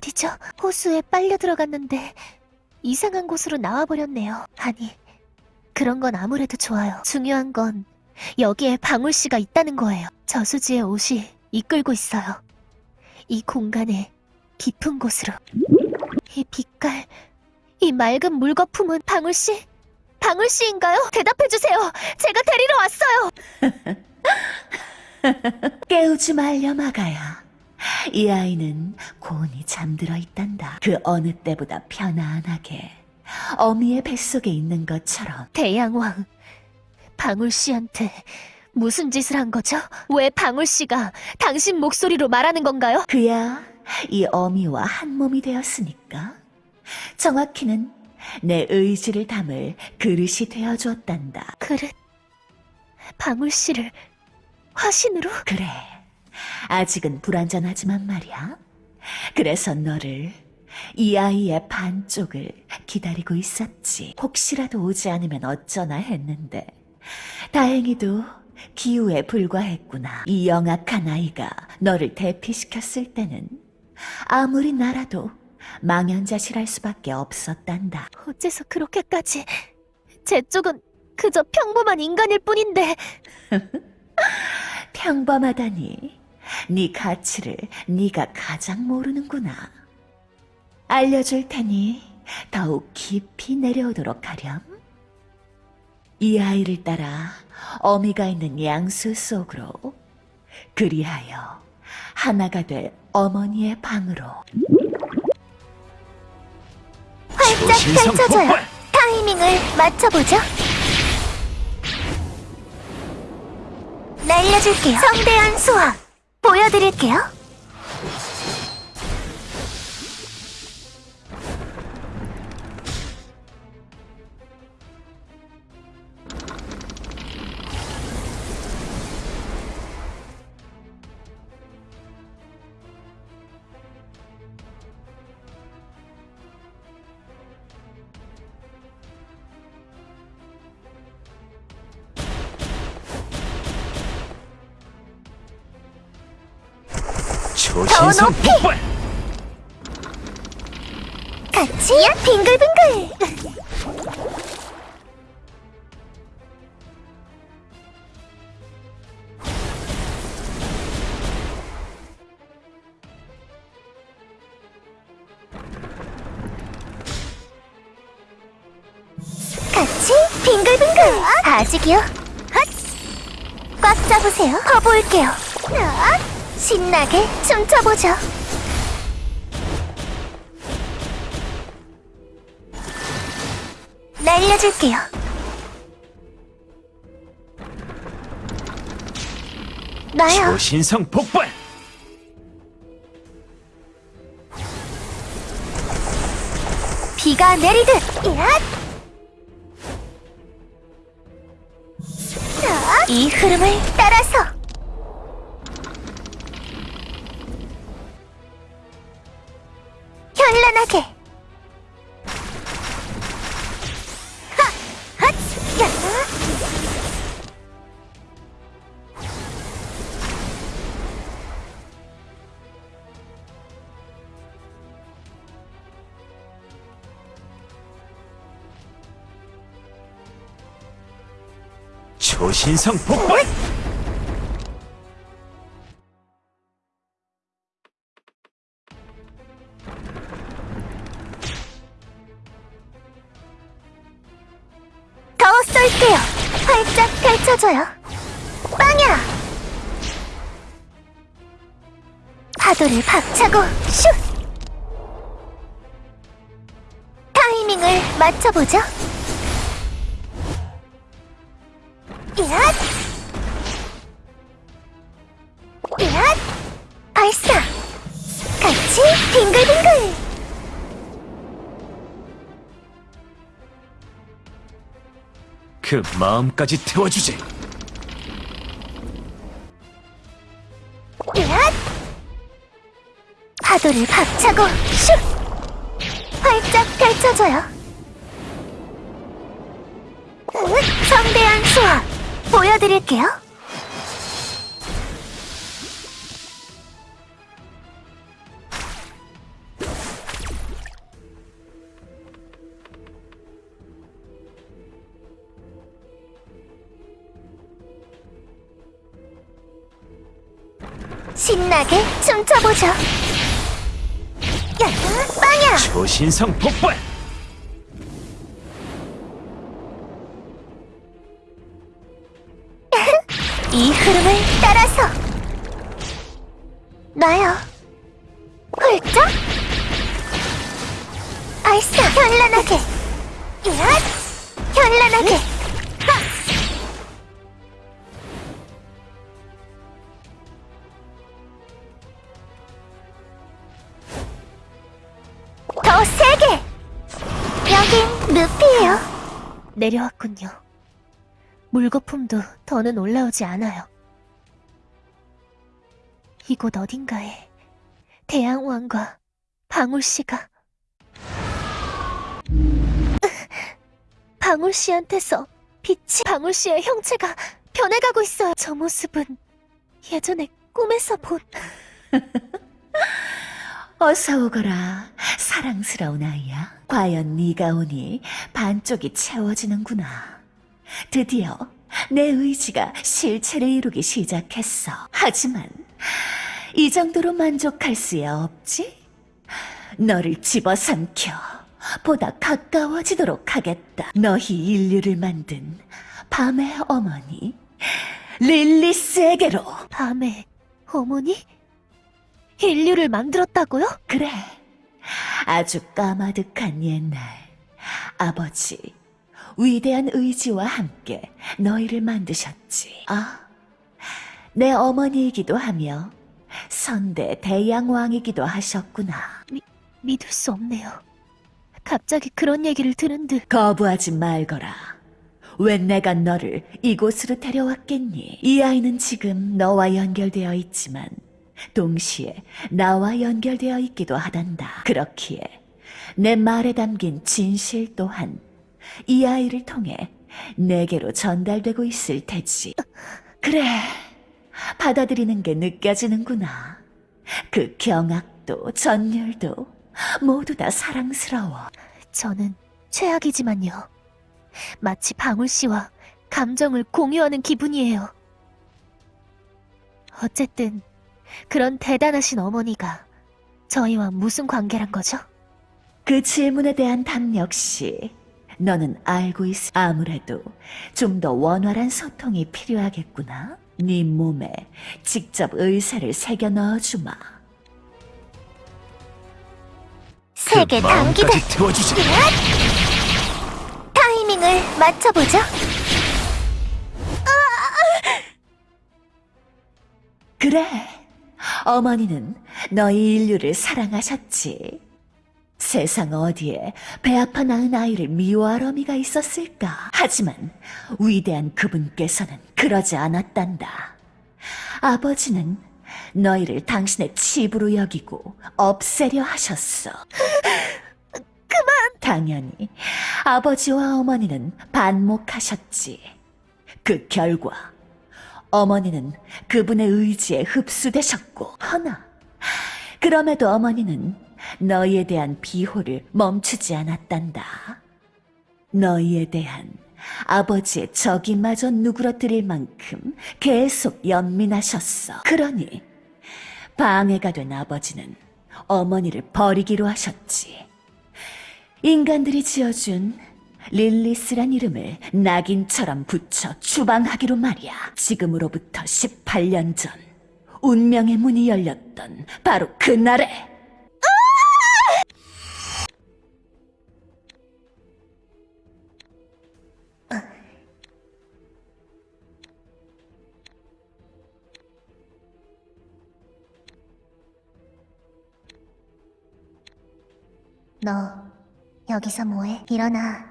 어디죠? 호수에 빨려 들어갔는데 이상한 곳으로 나와버렸네요. 아니, 그런 건 아무래도 좋아요. 중요한 건 여기에 방울 씨가 있다는 거예요. 저수지의 옷이 이끌고 있어요. 이 공간의 깊은 곳으로. 이 빛깔, 이 맑은 물거품은 방울 씨? 방울 씨인가요? 대답해 주세요. 제가 데리러 왔어요. 깨우지 말려 마가야. 이 아이는 곤히 잠들어 있단다. 그 어느 때보다 편안하게 어미의 뱃속에 있는 것처럼 대양왕, 방울 씨한테 무슨 짓을 한 거죠? 왜 방울 씨가 당신 목소리로 말하는 건가요? 그야 이 어미와 한 몸이 되었으니까 정확히는 내 의지를 담을 그릇이 되어줬단다. 그릇, 방울 씨를 화신으로? 그래. 아직은 불완전하지만 말이야. 그래서 너를 이 아이의 반쪽을 기다리고 있었지. 혹시라도 오지 않으면 어쩌나 했는데 다행히도 기우에 불과했구나. 이 영악한 아이가 너를 대피시켰을 때는 아무리 나라도 망연자실할 수밖에 없었단다. 어째서 그렇게까지? 제 쪽은 그저 평범한 인간일 뿐인데 평범하다니. 네 가치를 네가 가장 모르는구나. 알려줄 테니 더욱 깊이 내려오도록 하렴. 이 아이를 따라 어미가 있는 양수 속으로 그리하여 하나가 될 어머니의 방으로 활짝 펼쳐져요. 타이밍을 맞춰보죠. 날려줄게요. 성대한 수학 보여드릴게요. 높이! 폭발! 같이 빙글빙글. 같이 빙글빙글. 아직이요? 핫! 꽉 잡으세요. 퍼볼게요. 핫! 신나게 춤춰보죠. 날려줄게요. 나요. 초신성 폭발! 비가 내리듯. 야! 이 흐름을 따라서 야! 초신성 폭발! 펼쳐져요. 빵야! 파도를 박차고 슛! 타이밍을 맞춰보죠. 얏! 얏! 발사! 같이 빙글빙글! 그 마음까지 태워주지! 파도를 박차고 슉! 활짝 펼쳐져요. 성대한 수화 보여드릴게요. 신나게 춤춰보죠. 야, 빵야! 초신성 폭발! 이 흐름을 따라서. 나요 훌쩍? 알싸. 현란하게. 얏 현란하게 내려왔군요 물거품도 더는 올라오지 않아요. 이곳 어딘가에 대양왕과 방울씨가 방울씨한테서 빛이 방울씨의 형체가 변해가고 있어요. 저 모습은 예전에 꿈에서 본 어서 오거라, 사랑스러운 아이야. 과연 네가 오니 반쪽이 채워지는구나. 드디어 내 의지가 실체를 이루기 시작했어. 하지만 이 정도로 만족할 수야 없지? 너를 집어삼켜 보다 가까워지도록 하겠다. 너희 인류를 만든 밤의 어머니 릴리스에게로. 밤에 어머니? 인류를 만들었다고요? 그래. 아주 까마득한 옛날 아버지 위대한 의지와 함께 너희를 만드셨지. 아, 내 어머니이기도 하며 선대 대양왕이기도 하셨구나. 믿을 수 없네요. 갑자기 그런 얘기를 들은 듯 거부하지 말거라. 왜 내가 너를 이곳으로 데려왔겠니? 이 아이는 지금 너와 연결되어 있지만 동시에 나와 연결되어 있기도 하단다. 그렇기에 내 말에 담긴 진실 또한 이 아이를 통해 내게로 전달되고 있을 테지. 그래, 받아들이는 게 느껴지는구나. 그 경악도 전율도 모두 다 사랑스러워. 저는 최악이지만요. 마치 방울 씨와 감정을 공유하는 기분이에요. 어쨌든 그런 대단하신 어머니가 저희와 무슨 관계란 거죠? 그 질문에 대한 답 역시 너는 알고 있어. 아무래도 좀 더 원활한 소통이 필요하겠구나. 네 몸에 직접 의사를 새겨 넣어주마. 세계 그 단기대 마음까지 태워주지! 타이밍을 맞춰보죠. 그래, 어머니는 너희 인류를 사랑하셨지. 세상 어디에 배 아파 낳은 아이를 미워할 어미가 있었을까? 하지만 위대한 그분께서는 그러지 않았단다. 아버지는 너희를 당신의 칩으로 여기고 없애려 하셨어. 그만! 당연히 아버지와 어머니는 반목하셨지. 그 결과 어머니는 그분의 의지에 흡수되셨고, 허나, 그럼에도 어머니는 너희에 대한 비호를 멈추지 않았단다. 너희에 대한 아버지의 적이마저 누그러뜨릴 만큼 계속 연민하셨어. 그러니, 방해가 된 아버지는 어머니를 버리기로 하셨지. 인간들이 지어준 릴리스란 이름을 낙인처럼 붙여 추방하기로 말이야. 지금으로부터 18년 전 운명의 문이 열렸던 바로 그날에 너 여기서 뭐해? 일어나.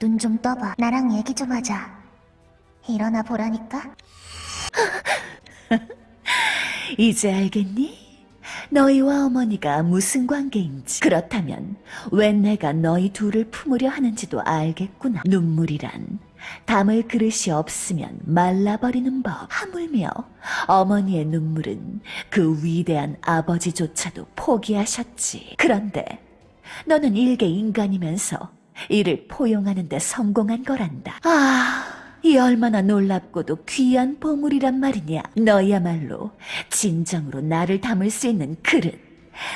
눈 좀 떠봐. 나랑 얘기 좀 하자. 일어나 보라니까. 이제 알겠니? 너희와 어머니가 무슨 관계인지. 그렇다면 왜 내가 너희 둘을 품으려 하는지도 알겠구나. 눈물이란 담을 그릇이 없으면 말라버리는 법. 하물며 어머니의 눈물은 그 위대한 아버지조차도 포기하셨지. 그런데 너는 일개 인간이면서 이를 포용하는 데 성공한 거란다. 아, 이 얼마나 놀랍고도 귀한 보물이란 말이냐. 너야말로 진정으로 나를 담을 수 있는 그릇.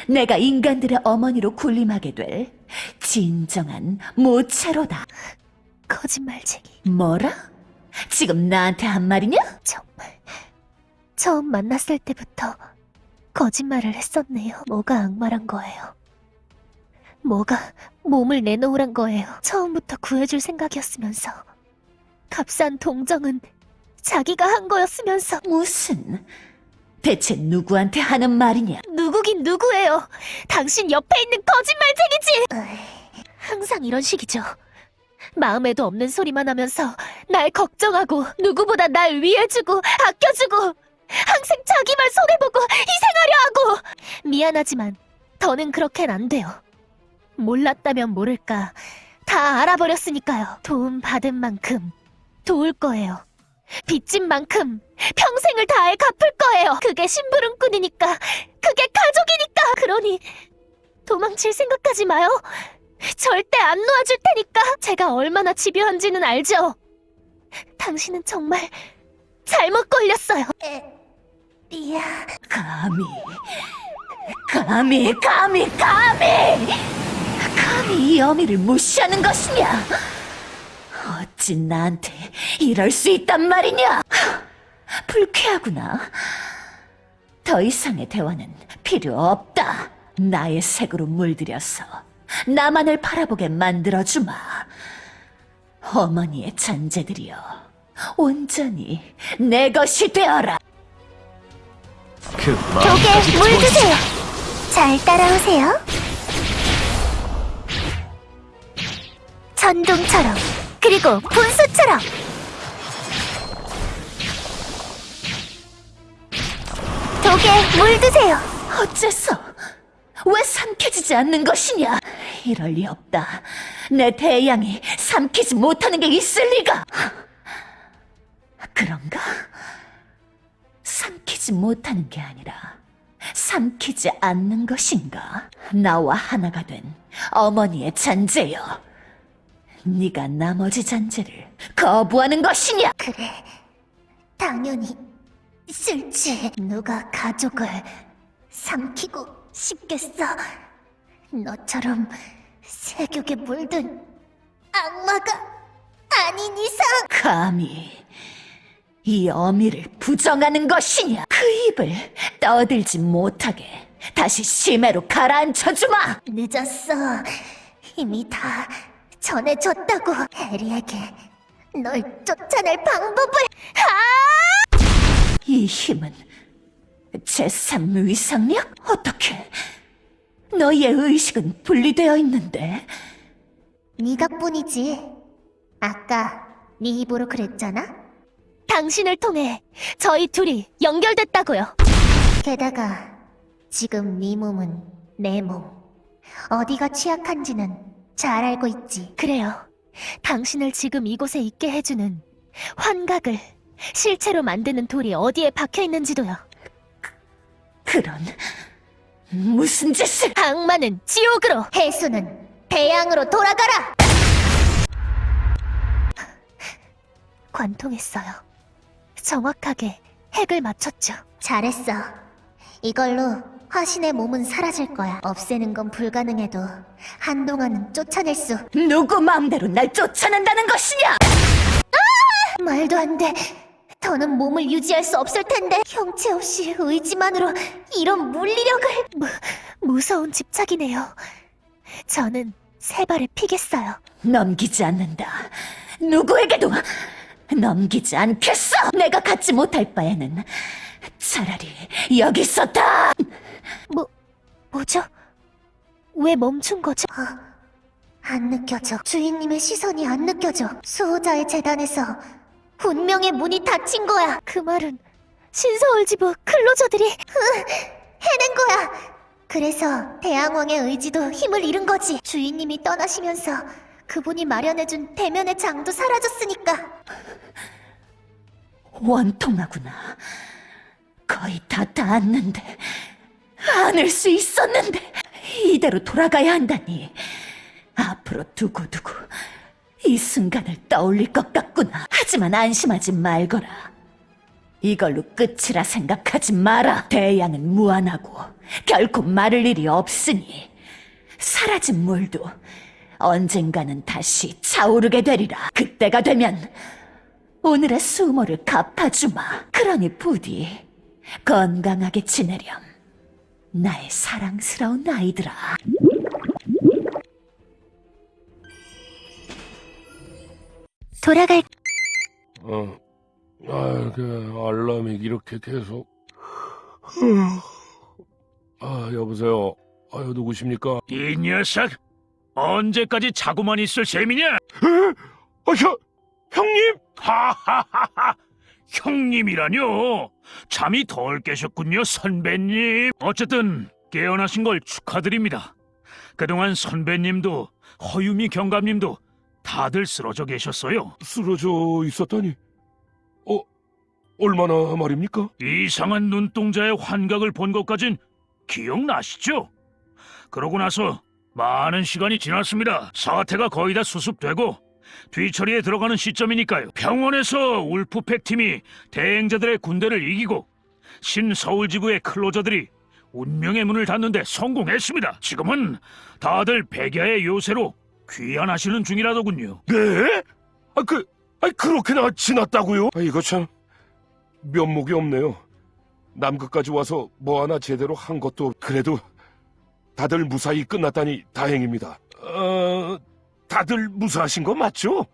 내가 인간들의 어머니로 군림하게 될 진정한 모체로다. 거짓말쟁이. 뭐라? 지금 나한테 한 말이냐? 정말. 처음 만났을 때부터 거짓말을 했었네요. 뭐가 악마란 거예요. 뭐가 몸을 내놓으란 거예요. 처음부터 구해줄 생각이었으면서. 값싼 동정은 자기가 한 거였으면서. 무슨? 대체 누구한테 하는 말이냐? 누구긴 누구예요. 당신 옆에 있는 거짓말쟁이지! 항상 이런 식이죠. 마음에도 없는 소리만 하면서 날 걱정하고 누구보다 날 위해주고 아껴주고 항상 자기만 손해보고 희생하려 하고 미안하지만 더는 그렇게는 안 돼요. 몰랐다면 모를까 다 알아버렸으니까요. 도움 받은 만큼 도울 거예요. 빚진 만큼 평생을 다해 갚을 거예요. 그게 심부름꾼이니까, 그게 가족이니까. 그러니 도망칠 생각하지 마요. 절대 안 놓아줄 테니까. 제가 얼마나 집요한지는 알죠. 당신은 정말 잘못 걸렸어요. 에, 이야. 감히, 감히, 감히, 감히! 감히 이 어미를 무시하는 것이냐? 어찌 나한테 이럴 수 있단 말이냐? 불쾌하구나. 더 이상의 대화는 필요 없다. 나의 색으로 물들여서 나만을 바라보게 만들어주마. 어머니의 잔재들이여, 온전히 내 것이 되어라. 그 독에 마음까지 물 보여주지. 드세요. 잘 따라오세요. 전동처럼 그리고 분수처럼 독에 물 드세요. 어째서? 왜 삼켜지지 않는 것이냐? 이럴 리 없다. 내 대양이 삼키지 못하는 게 있을 리가! 그런가? 삼키지 못하는 게 아니라 삼키지 않는 것인가? 나와 하나가 된 어머니의 잔재여. 네가 나머지 잔재를 거부하는 것이냐? 그래, 당연히 싫지. 누가 가족을 삼키고 싶겠어? 너처럼 세격에 물든 악마가 아닌 이상. 감히 이 어미를 부정하는 것이냐? 그 입을 떠들지 못하게 다시 심해로 가라앉혀주마! 늦었어. 이미 다 전해줬다고. 해리에게 널 쫓아낼 방법을. 이 힘은 제3 위상력? 어떻게? 너희의 의식은 분리되어 있는데 네가 뿐이지. 아까 네 입으로 그랬잖아. 당신을 통해 저희 둘이 연결됐다고요. 게다가 지금 네 몸은 내 몸. 어디가 취약한지는 잘 알고 있지. 그래요. 당신을 지금 이곳에 있게 해주는 환각을 실체로 만드는 돌이 어디에 박혀 있는지도요. 그 런 무슨 짓을 악마는 지옥으로, 해수는 대양으로 돌아가라. 관통했어요. 정확하게 핵을 맞췄죠. 잘했어. 이걸로 화신의 몸은 사라질 거야. 없애는 건 불가능해도 한동안은 쫓아낼 수. 누구 마음대로 날 쫓아낸다는 것이냐? 말도 안 돼. 더는 몸을 유지할 수 없을 텐데 형체 없이 의지만으로 이런 물리력을 무, 무서운 집착이네요. 저는 세 발을 피겠어요. 넘기지 않는다. 누구에게도 넘기지 않겠어. 내가 갖지 못할 바에는 차라리 여기서 다. 뭐 뭐죠? 왜 멈춘 거죠? 아, 안 느껴져. 주인님의 시선이 안 느껴져. 수호자의 재단에서 운명의 문이 닫힌 거야. 그 말은 신서울 지부 클로저들이 으, 해낸 거야. 그래서 대항왕의 의지도 힘을 잃은 거지. 주인님이 떠나시면서 그분이 마련해준 대면의 장도 사라졌으니까. 원통하구나. 거의 다 닿았는데 안을 수 있었는데 이대로 돌아가야 한다니. 앞으로 두고두고 이 순간을 떠올릴 것 같구나. 하지만 안심하지 말거라. 이걸로 끝이라 생각하지 마라. 대양은 무한하고 결코 마를 일이 없으니 사라진 물도 언젠가는 다시 차오르게 되리라. 그때가 되면 오늘의 수모를 갚아주마. 그러니 부디 건강하게 지내렴. 나의 사랑스러운 아이들아. 돌아갈 어, 아, 그 알람이 이렇게 계속. 아, 여보세요. 아유, 누구십니까? 이 녀석 언제까지 자고만 있을 셈이냐? 아, 형, 형님! 하하하하 형님이라뇨? 잠이 덜 깨셨군요 선배님 어쨌든 깨어나신 걸 축하드립니다 그동안 선배님도 허유미 경감님도 다들 쓰러져 계셨어요 쓰러져 있었다니. 어, 얼마나 말입니까? 이상한 눈동자의 환각을 본 것까진 기억나시죠? 그러고 나서 많은 시간이 지났습니다. 사태가 거의 다 수습되고 뒤처리에 들어가는 시점이니까요. 병원에서 울프팩 팀이 대행자들의 군대를 이기고 신서울지부의 클로저들이 운명의 문을 닫는데 성공했습니다. 지금은 다들 백야의 요새로 귀환하시는 중이라더군요. 네? 아, 그, 아, 그렇게나 지났다고요? 아, 이거 참 면목이 없네요. 남극까지 와서 뭐 하나 제대로 한 것도 없- 그래도 다들 무사히 끝났다니 다행입니다. 어, 다들 무사하신 거 맞죠?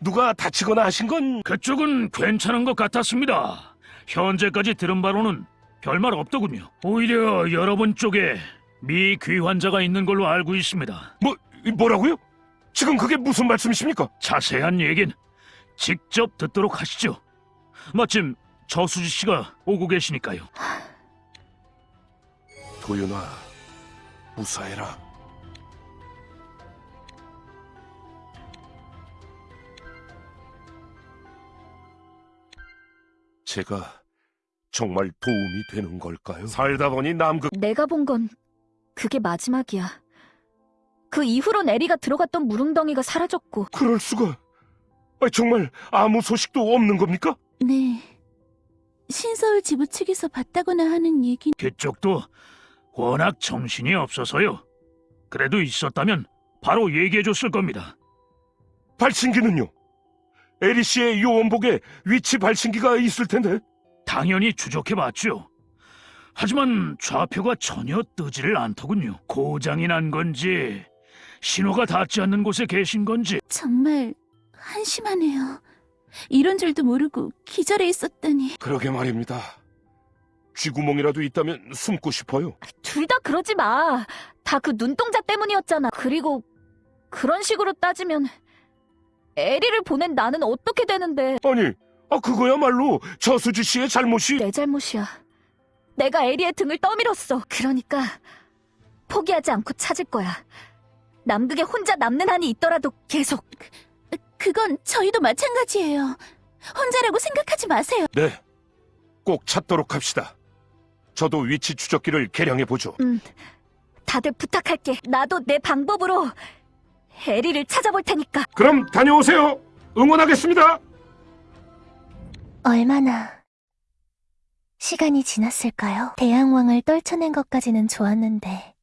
누가 다치거나 하신 건 그쪽은 괜찮은 것 같았습니다. 현재까지 들은 바로는 별말 없더군요. 오히려 여러분 쪽에 미귀 환자가 있는 걸로 알고 있습니다. 뭐 뭐라고요? 지금 그게 무슨 말씀이십니까? 자세한 얘긴 직접 듣도록 하시죠. 마침 저수지 씨가 오고 계시니까요. 도윤아, 무사해라. 제가 정말 도움이 되는 걸까요? 살다 보니 남극 내가 본 건 그게 마지막이야. 그 이후로 에리가 들어갔던 무릉덩이가 사라졌고. 그럴 수가. 아, 정말 아무 소식도 없는 겁니까? 네. 신서울 지부 측에서 봤다거나 하는 얘기 그쪽도 워낙 정신이 없어서요. 그래도 있었다면 바로 얘기해줬을 겁니다. 발신기는요? 에리 씨의 요원복에 위치 발신기가 있을 텐데. 당연히 추적해 봤죠. 하지만 좌표가 전혀 뜨지를 않더군요. 고장이 난 건지 신호가 닿지 않는 곳에 계신 건지 정말 한심하네요. 이런 줄도 모르고 기절해 있었다니. 그러게 말입니다. 쥐구멍이라도 있다면 숨고 싶어요. 둘 다 그러지 마. 다 그 눈동자 때문이었잖아. 그리고 그런 식으로 따지면 에리를 보낸 나는 어떻게 되는데 아니, 아 그거야말로 저수지 씨의 잘못이. 내 잘못이야. 내가 에리의 등을 떠밀었어. 그러니까 포기하지 않고 찾을 거야. 남극에 혼자 남는 한이 있더라도 계속 그건 저희도 마찬가지예요. 혼자라고 생각하지 마세요. 네, 꼭 찾도록 합시다. 저도 위치 추적기를 개량해 보죠. 다들 부탁할게. 나도 내 방법으로 에리를 찾아볼 테니까. 그럼 다녀오세요. 응원하겠습니다. 얼마나 시간이 지났을까요? 대양왕을 떨쳐낸 것까지는 좋았는데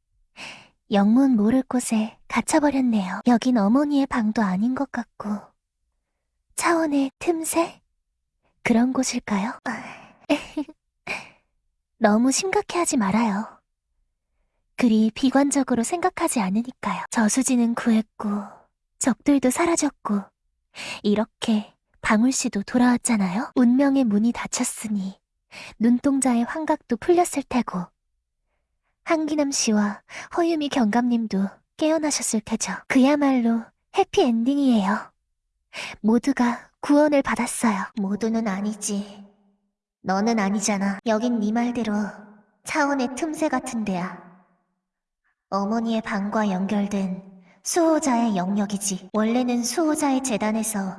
영문 모를 곳에 갇혀버렸네요. 여긴 어머니의 방도 아닌 것 같고 차원의 틈새? 그런 곳일까요? 너무 심각해하지 말아요. 그리 비관적으로 생각하지 않으니까요. 저수지는 구했고 적들도 사라졌고 이렇게 방울 씨도 돌아왔잖아요. 운명의 문이 닫혔으니 눈동자의 환각도 풀렸을 테고 한기남 씨와 허유미 경감님도 깨어나셨을 테죠. 그야말로 해피엔딩이에요. 모두가 구원을 받았어요. 모두는 아니지. 너는 아니잖아. 여긴 네 말대로 차원의 틈새 같은 데야. 어머니의 방과 연결된 수호자의 영역이지. 원래는 수호자의 재단에서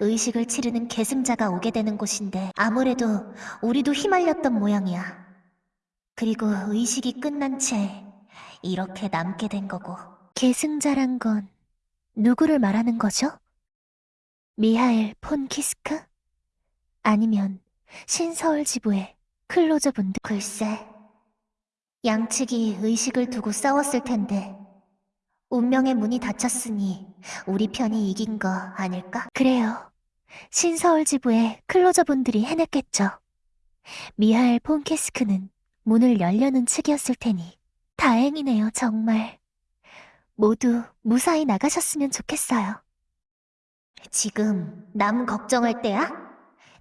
의식을 치르는 계승자가 오게 되는 곳인데 아무래도 우리도 휘말렸던 모양이야. 그리고 의식이 끝난 채 이렇게 남게 된 거고. 계승자란 건 누구를 말하는 거죠? 미하엘 폰 키스크? 아니면 신서울 지부의 클로저 분들? 글쎄, 양측이 의식을 두고 싸웠을 텐데 운명의 문이 닫혔으니 우리 편이 이긴 거 아닐까? 그래요. 신서울 지부의 클로저 분들이 해냈겠죠. 미하엘 폰 키스크는 문을 열려는 측이었을 테니 다행이네요, 정말. 모두 무사히 나가셨으면 좋겠어요. 지금 남 걱정할 때야?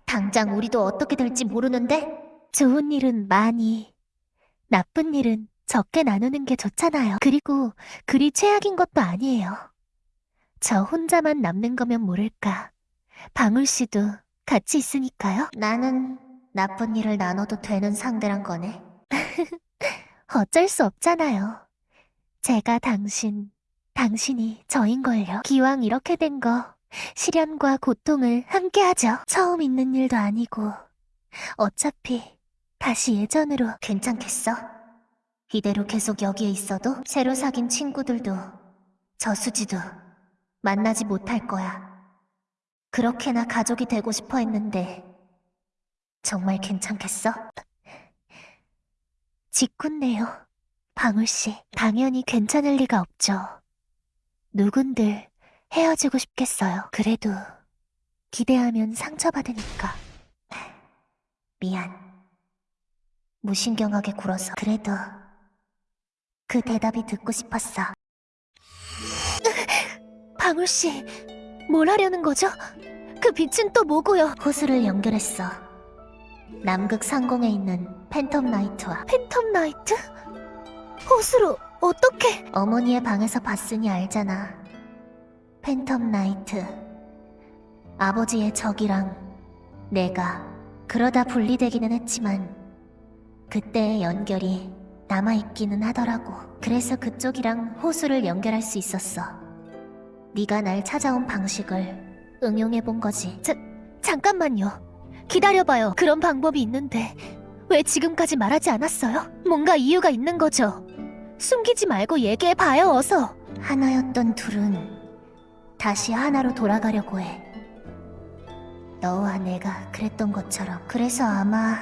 당장 우리도 어떻게 될지 모르는데? 좋은 일은 많이, 나쁜 일은 적게 나누는 게 좋잖아요. 그리고 그리 최악인 것도 아니에요. 저 혼자만 남는 거면 모를까. 방울 씨도 같이 있으니까요. 나는 나쁜 일을 나눠도 되는 상대란 거네. 어쩔 수 없잖아요. 제가 당신, 당신이 저인걸요. 기왕 이렇게 된 거, 시련과 고통을 함께 하죠. 처음 있는 일도 아니고, 어차피 다시 예전으로 괜찮겠어? 이대로 계속 여기에 있어도 새로 사귄 친구들도 저수지도 만나지 못할 거야. 그렇게나 가족이 되고 싶어 했는데, 정말 괜찮겠어? 짓궂네요. 방울씨, 당연히 괜찮을 리가 없죠. 누군들 헤어지고 싶겠어요. 그래도 기대하면 상처받으니까. 미안. 무신경하게 굴어서. 그래도 그 대답이 듣고 싶었어. 방울씨, 뭘 하려는 거죠? 그 빛은 또 뭐고요? 호수를 연결했어. 남극 상공에 있는 Phantom Knight와 Phantom Knight? 호수로 어떻게? 어머니의 방에서 봤으니 알잖아. Phantom Knight. 아버지의 적이랑 내가 그러다 분리되기는 했지만 그때의 연결이 남아있기는 하더라고. 그래서 그쪽이랑 호수를 연결할 수 있었어. 네가 날 찾아온 방식을 응용해본 거지. 자, 잠깐만요. 기다려봐요. 그런 방법이 있는데 왜 지금까지 말하지 않았어요? 뭔가 이유가 있는 거죠. 숨기지 말고 얘기해봐요, 어서. 하나였던 둘은 다시 하나로 돌아가려고 해. 너와 내가 그랬던 것처럼. 그래서 아마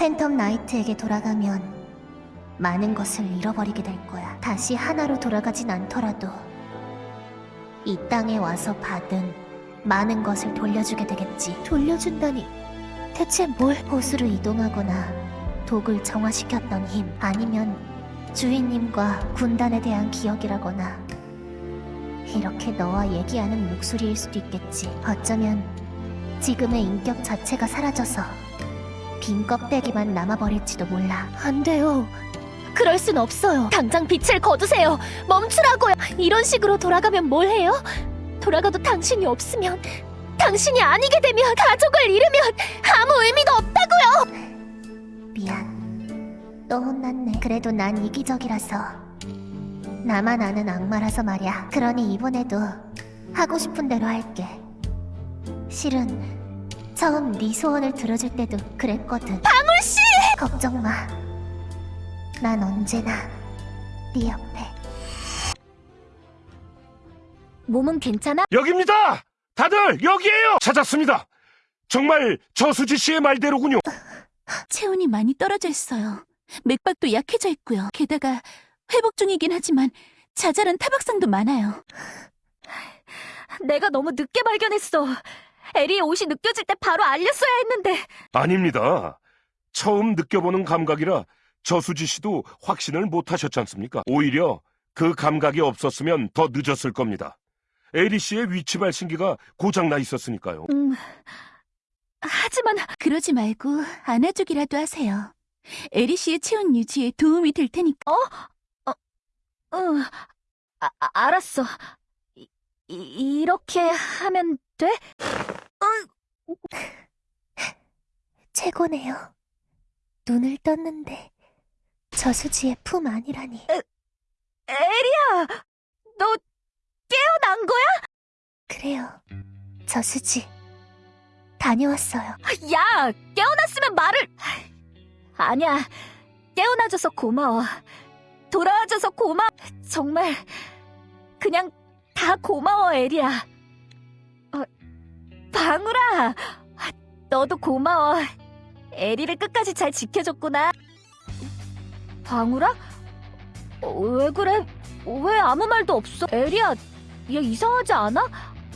팬텀 나이트에게 돌아가면 많은 것을 잃어버리게 될 거야. 다시 하나로 돌아가진 않더라도 이 땅에 와서 받은 많은 것을 돌려주게 되겠지. 돌려준다니 대체 뭘? 호수로 이동하거나 독을 정화시켰던 힘 아니면 주인님과 군단에 대한 기억이라거나 이렇게 너와 얘기하는 목소리일 수도 있겠지. 어쩌면 지금의 인격 자체가 사라져서 빈 껍데기만 남아버릴지도 몰라. 안 돼요. 그럴 순 없어요. 당장 빛을 거두세요. 멈추라고요. 이런 식으로 돌아가면 뭘 해요? 돌아가도 당신이 없으면 당신이 아니게 되면 가족을 잃으면 아무 의미가 없다고요. 미안. 또 혼났네. 그래도 난 이기적이라서 나만 아는 악마라서 말이야. 그러니 이번에도 하고 싶은 대로 할게. 실은 처음 네 소원을 들어줄 때도 그랬거든. 방울씨! 걱정 마. 난 언제나 네 옆에. 몸은 괜찮아? 여기입니다! 다들 여기에요! 찾았습니다! 정말 저수지 씨의 말대로군요. 체온이 많이 떨어져 있어요. 맥박도 약해져 있고요. 게다가 회복 중이긴 하지만 자잘한 타박상도 많아요. 내가 너무 늦게 발견했어. 에리의 옷이 느껴질 때 바로 알렸어야 했는데. 아닙니다. 처음 느껴보는 감각이라 저수지 씨도 확신을 못 하셨지 않습니까? 오히려 그 감각이 없었으면 더 늦었을 겁니다. 에리 씨의 위치 발신기가 고장나 있었으니까요. 음. 하지만 그러지 말고 안아주기라도 하세요. 에리 씨의 체온 유지에 도움이 될 테니까. 응. 아, 아, 알았어. 이, 이- 이렇게 하면 돼? 최고네요. 눈을 떴는데 저수지의 품 아니라니. 에리야! 너 깨어난 거야? 그래요. 저수지 다녀왔어요. 야! 깨어났으면 말을! 아니야. 깨어나줘서 고마워. 돌아와줘서 고마워. 정말 그냥 다 고마워, 에리야. 어, 방울아! 너도 고마워. 에리를 끝까지 잘 지켜줬구나. 방울아? 어, 왜 그래? 왜 아무 말도 없어? 에리야, 얘 이상하지 않아?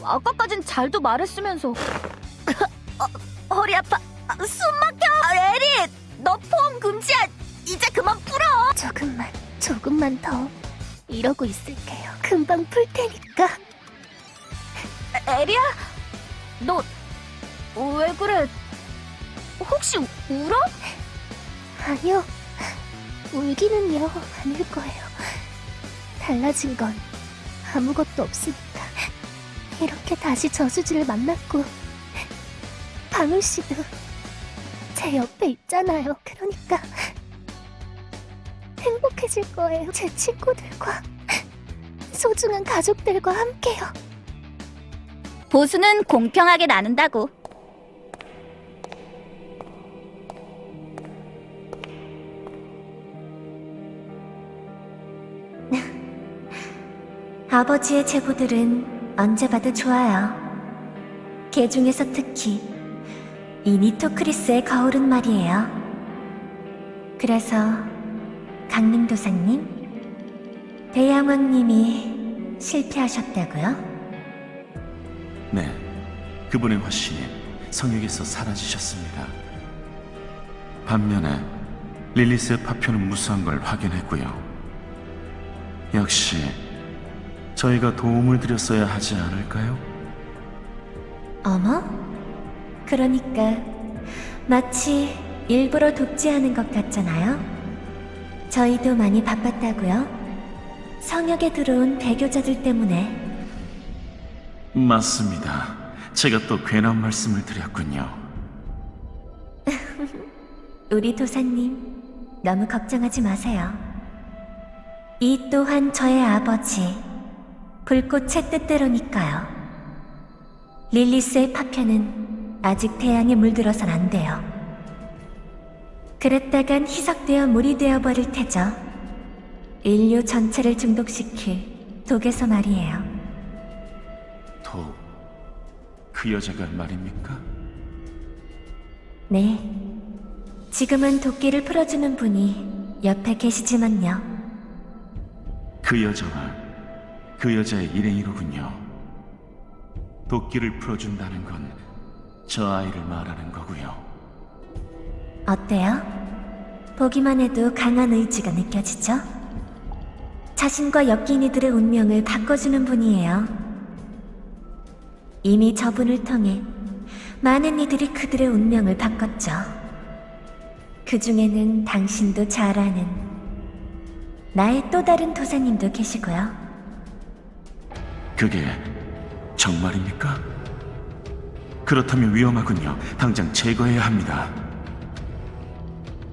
아까까진 잘도 말했으면서. 어, 허리 아파. 아, 숨 막혀. 아, 에리, 너 포옹 금지야. 이제 그만 풀어. 조금만, 조금만 더 이러고 있을게요. 금방 풀 테니까. 에리야, 너 왜 그래? 혹시 울어? 아니요. 울기는요, 아닐 거예요. 달라진 건 아무것도 없으니까. 이렇게 다시 저수지를 만났고, 방울 씨도 제 옆에 있잖아요. 그러니까 행복해질 거예요. 제 친구들과, 소중한 가족들과 함께요. 보수는 공평하게 나눈다고. 아버지의 제보들은 언제 봐도 좋아요. 개 중에서 특히 이 니토크리스의 거울은 말이에요. 그래서 강림도사님, 대양왕님이 실패하셨다고요? 네, 그분의 화신이 성역에서 사라지셨습니다. 반면에 릴리스의 파편은 무수한 걸 확인했고요. 역시 저희가 도움을 드렸어야 하지 않을까요? 어머? 그러니까 마치 일부러 돕지하는 것 같잖아요. 저희도 많이 바빴다고요. 성역에 들어온 배교자들 때문에 맞습니다. 제가 또 괜한 말씀을 드렸군요. 우리 도사님 너무 걱정하지 마세요. 이 또한 저의 아버지 불꽃의 뜻대로니까요. 릴리스의 파편은 아직 태양에 물들어선 안 돼요. 그랬다간 희석되어 물이 되어버릴 테죠. 인류 전체를 중독시킬 독에서 말이에요. 독, 그 여자가 말입니까? 네. 지금은 도끼를 풀어주는 분이 옆에 계시지만요. 그 여자가 그 여자의 일행이로군요. 도끼를 풀어준다는 건 저 아이를 말하는 거고요. 어때요? 보기만 해도 강한 의지가 느껴지죠? 자신과 엮인 이들의 운명을 바꿔주는 분이에요. 이미 저분을 통해 많은 이들이 그들의 운명을 바꿨죠. 그 중에는 당신도 잘 아는 나의 또 다른 도사님도 계시고요. 그게 정말입니까? 그렇다면 위험하군요. 당장 제거해야 합니다.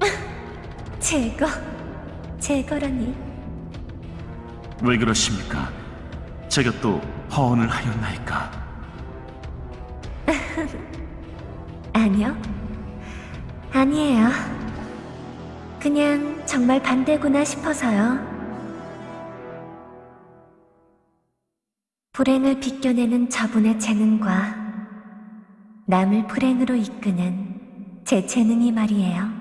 제거, 제거라니. 왜 그러십니까? 제가 또 허언을 하였나이까? 아니요. 아니에요. 그냥 정말 반대구나 싶어서요. 불행을 비껴내는 저분의 재능과 남을 불행으로 이끄는 제 재능이 말이에요.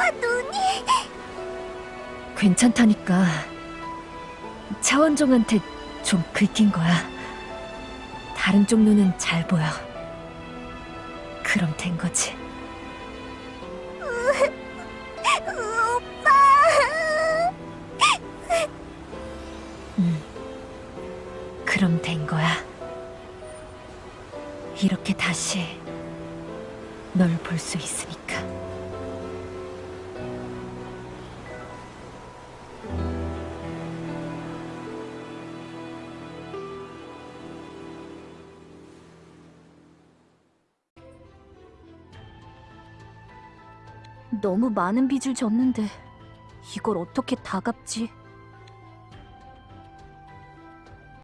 오빠 눈이. 괜찮다니까. 차원종한테 좀 긁힌 거야. 다른 쪽 눈은 잘 보여. 그럼 된 거지. 오빠. 응. 그럼 된 거야. 이렇게 다시 널 볼 수 있으니까. 너무 많은 빚을 졌는데 이걸 어떻게 다 갚지?